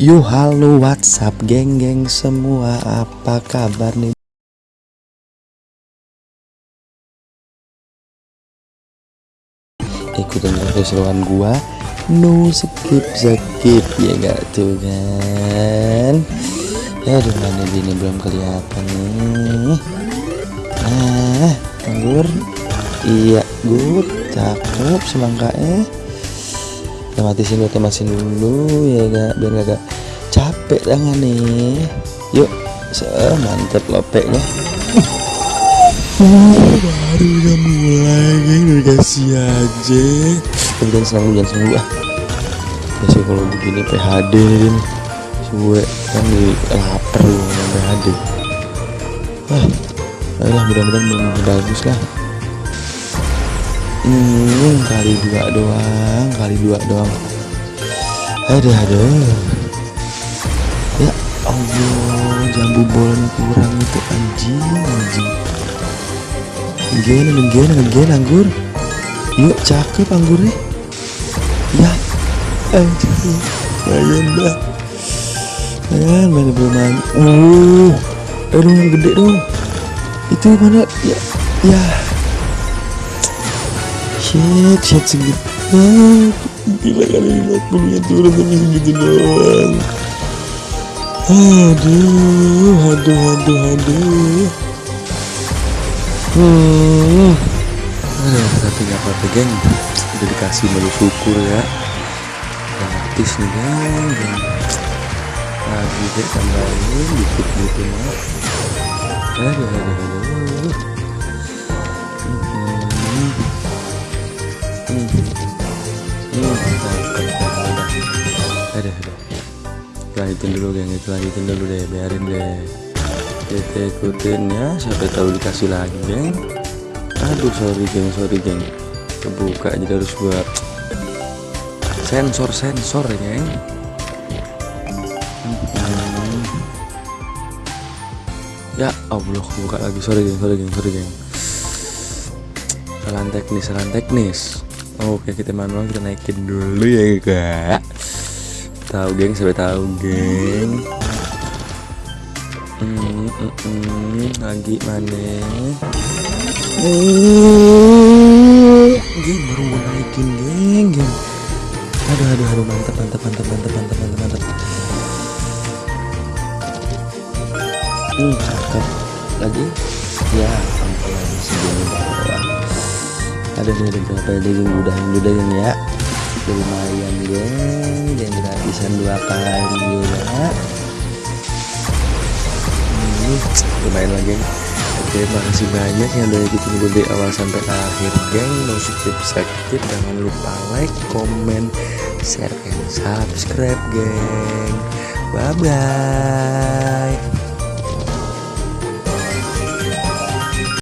Yo halo WhatsApp geng-geng semua. Apa kabar nih? Ikutin keseruan gua. No skip skip. Ya gak tuh kan? Aduh mana gini belum kelihatan nih? Nah anggur. Iya good. Cakep semangkanya kita matisin dulu temasin dulu ya gak biar gak, gak capek tangan nih. Yuk se mantep lopeknya. Baru udah mulai geng. Udah kasih aja. Tapi jangan senang dulu jangan senang dulu ah. Kalau begini PHD nih suwe kan di lapar lu sama PHD ah ayolah mudah-mudahan bagus lah hmm kali dua doang kali dua doang ada ada ya Allah jambu bola kurang itu anjing anjing Gen, gen, gen anggur. Yuk, cakep anggurnya. Ya, anjing. Lumayan, mana belum. Uh, aduh yang gede dong. Itu mana? Ya, ya. Shit, shit segitu. Ah, gila kali 50 nya turun tapi segitu doang. Aduh, aduh, aduh, aduh. Hmm. Aduh, tapi gak apa-apa geng Udah dikasih melu syukur ya Gratis nih geng. Lagi deh tambahin dikit gitu mah Aduh, aduh, aduh Lanjutin dulu geng, itu lanjutin dulu deh, biarin deh kita ikutin ya sampai tahu dikasih lagi geng aduh sorry geng sorry geng kebuka jadi harus buat sensor sensor geng hmm. ya Allah buka lagi sorry geng sorry geng sorry geng kesalahan teknis kesalahan teknis oke kita manual kita naikin dulu ya kak tahu geng sampai tahu geng Hmm, hmm, hmm, lagi mana? Geng baru naikin geng, geng. Aduh, aduh, aduh, mantap, mantap, mantap, mantap, mantap, mantap, mantap. Hmm, cakep. Lagi? Ya, ampun lagi segini. Ada nih ada berapa ya geng? Udah, udah geng ya. Lumayan geng, geng gratisan dua kali ya lumayan lagi. Oke makasih banyak yang udah ikutin gue dari awal sampai akhir geng. No skip skip jangan lupa like comment share and subscribe geng. Bye bye